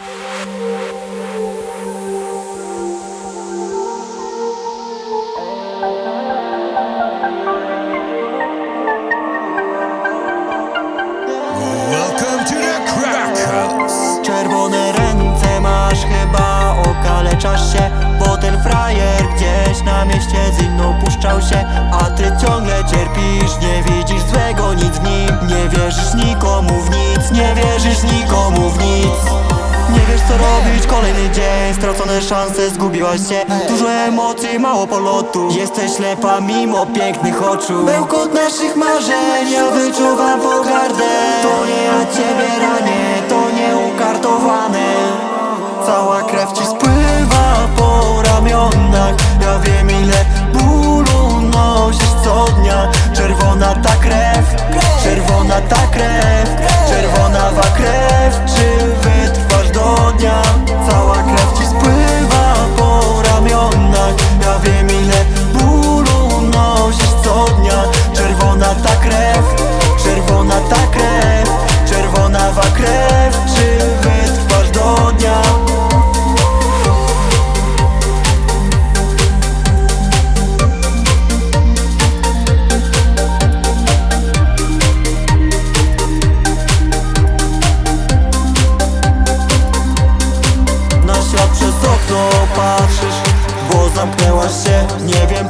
Bye. Co robić, kolejny dzień? Stracone szanse, zgubiłaś się. Dużo emocji, mało polotu. Jesteś ślepa mimo pięknych oczu. Bełkot naszych marzeń, ja wyczuwam pogardę. To nie ja ciebie ranię, to nie ukartowane. Cała krew ci spływa po ramionach. Ja wiem ile bólu nosisz co dnia. Czerwona ta krew, czerwona ta krew Czerwona wa krew, do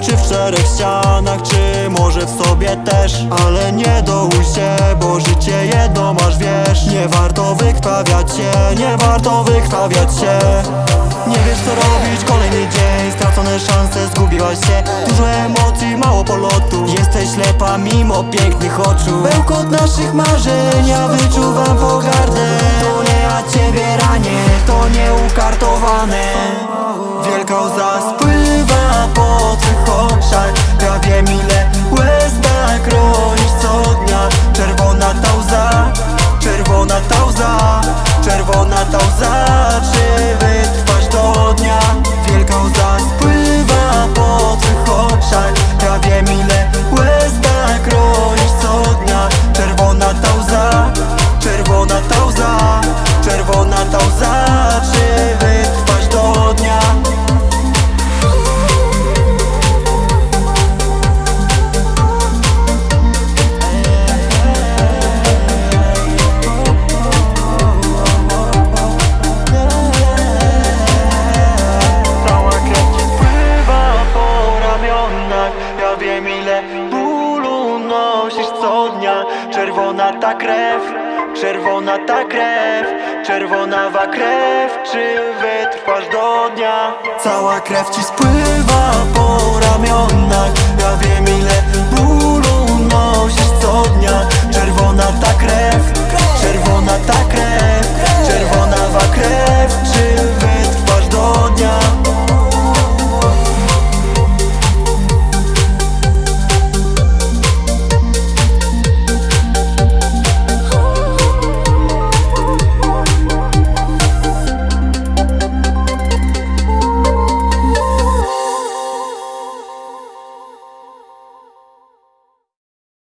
Czy w czterech ścianach Czy może w sobie też. Ale nie dołuj się Bo życie jedno masz wiesz. Nie warto wykrwawiać się Nie warto wykrwawiać się. Nie wiesz co robić Kolejny dzień. Stracone szanse Zgubiłaś się. Dużo emocji Mało polotu. Jesteś ślepa mimo pięknych oczu. Bełkot naszych marzeń Ja wyczuwam pogardę. To nie ja ciebie ranię To nie ukartowane Wielka Czerwona ta krew, czerwona ta krew Czerwona wa krew, czy wytrwasz do dnia? Cała krew ci spływa po